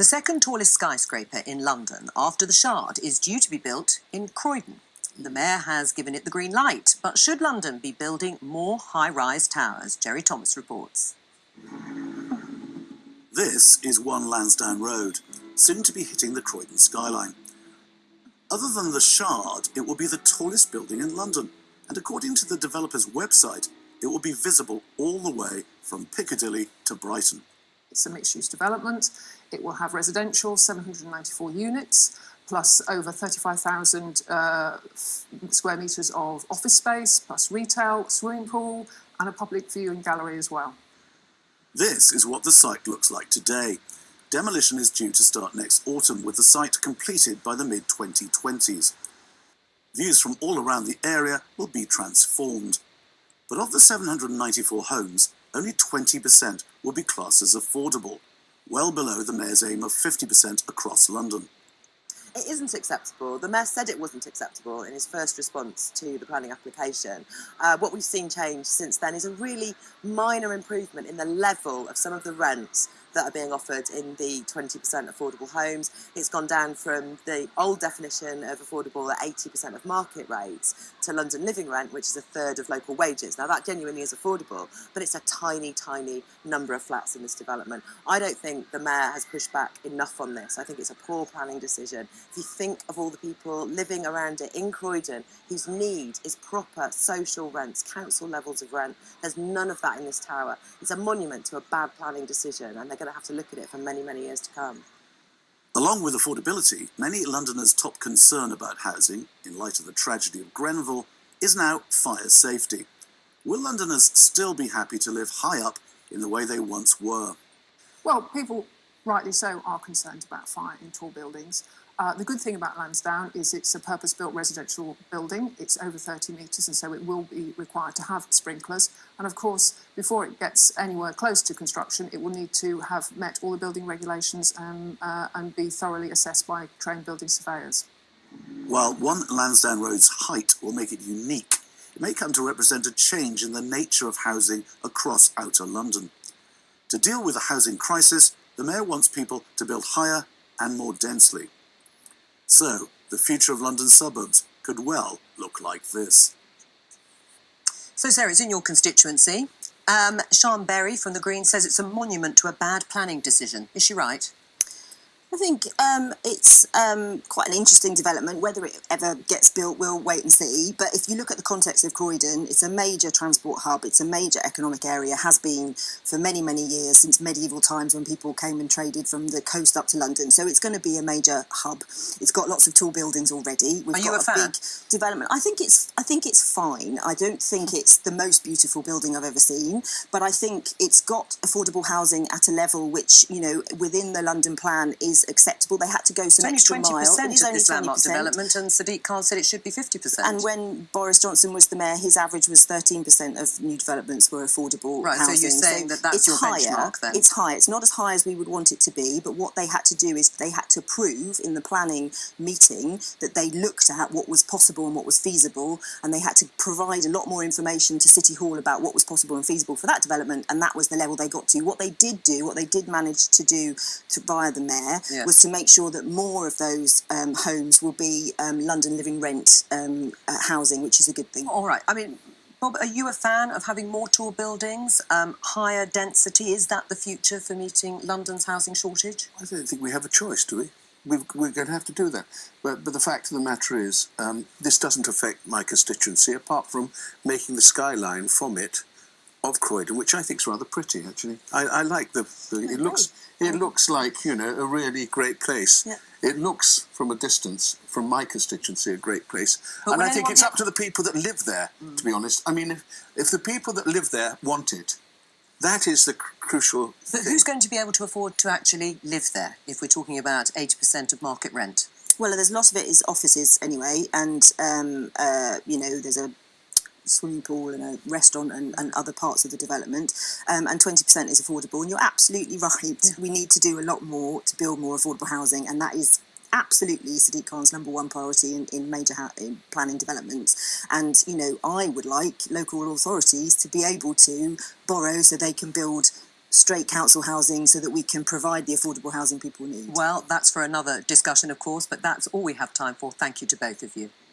The second tallest skyscraper in London after the Shard is due to be built in Croydon. The Mayor has given it the green light, but should London be building more high-rise towers? Jerry Thomas reports. This is One Lansdowne Road, soon to be hitting the Croydon skyline. Other than the Shard, it will be the tallest building in London, and according to the developer's website, it will be visible all the way from Piccadilly to Brighton. It's a mixed-use development. It will have residential, 794 units, plus over 35,000 uh, square metres of office space, plus retail, swimming pool, and a public viewing gallery as well. This is what the site looks like today. Demolition is due to start next autumn, with the site completed by the mid-2020s. Views from all around the area will be transformed. But of the 794 homes, only 20% will be classed as affordable, well below the Mayor's aim of 50% across London. It isn't acceptable. The Mayor said it wasn't acceptable in his first response to the planning application. Uh, what we've seen change since then is a really minor improvement in the level of some of the rents that are being offered in the 20% affordable homes. It's gone down from the old definition of affordable at 80% of market rates to London living rent, which is a third of local wages. Now that genuinely is affordable, but it's a tiny, tiny number of flats in this development. I don't think the Mayor has pushed back enough on this. I think it's a poor planning decision. If you think of all the people living around it in Croydon whose need is proper social rents, council levels of rent, there's none of that in this tower. It's a monument to a bad planning decision and they're going to have to look at it for many, many years to come. Along with affordability, many Londoners' top concern about housing, in light of the tragedy of Grenfell, is now fire safety. Will Londoners still be happy to live high up in the way they once were? Well, people, rightly so, are concerned about fire in tall buildings. Uh, the good thing about Lansdowne is it's a purpose-built residential building. It's over 30 metres and so it will be required to have sprinklers. And of course, before it gets anywhere close to construction, it will need to have met all the building regulations and, uh, and be thoroughly assessed by trained building surveyors. While one Lansdowne Road's height will make it unique, it may come to represent a change in the nature of housing across outer London. To deal with the housing crisis, the Mayor wants people to build higher and more densely. So, the future of London suburbs could well look like this. So, Sarah, it's in your constituency. Um, Sian Berry from the Greens says it's a monument to a bad planning decision. Is she right? I think um, it's um, quite an interesting development. Whether it ever gets built, we'll wait and see. But if you look at the context of Croydon, it's a major transport hub. It's a major economic area, has been for many, many years, since medieval times when people came and traded from the coast up to London. So it's going to be a major hub. It's got lots of tall buildings already. We've Are you got a, fan? big development. I think it's I think it's fine. I don't think it's the most beautiful building I've ever seen, but I think it's got affordable housing at a level which, you know, within the London plan is acceptable. They had to go some it's extra only 20% mile. It is only this landmark 20%. development, and Sadiq Khan said it should be 50%. And when Boris Johnson was the mayor, his average was 13% of new developments were affordable Right, so you're saying that that's your higher, benchmark then? It's high. It's not as high as we would want it to be, but what they had to do is they had to prove in the planning meeting that they looked at what was possible and what was feasible, and they had to provide a lot more information to City Hall about what was possible and feasible for that development, and that was the level they got to. What they did do, what they did manage to do to, via the mayor, Yes. was to make sure that more of those um, homes will be um, London living rent um, uh, housing, which is a good thing. All right. I mean, Bob, are you a fan of having more tall buildings, um, higher density? Is that the future for meeting London's housing shortage? I don't think we have a choice, do we? We've, we're going to have to do that. But, but the fact of the matter is, um, this doesn't affect my constituency, apart from making the skyline from it of Croydon, which I think is rather pretty, actually. I, I like the, the it looks it looks like you know a really great place. Yeah. It looks from a distance, from my constituency, a great place. But and I think it's up to the people that live there, to be honest. I mean, if, if the people that live there want it, that is the cr- crucial But who's going to be able to afford to actually live there if we're talking about 80% of market rent? Well, there's lots of it is offices anyway, and um, uh, you know there's a swimming pool and a restaurant and, and other parts of the development, um, and 20% is affordable. And you're absolutely right. We need to do a lot more to build more affordable housing, and that is absolutely Sadiq Khan's number one priority in, in major in planning developments. And you know, I would like local authorities to be able to borrow so they can build straight council housing so that we can provide the affordable housing people need. Well, that's for another discussion, of course, but that's all we have time for. Thank you to both of you.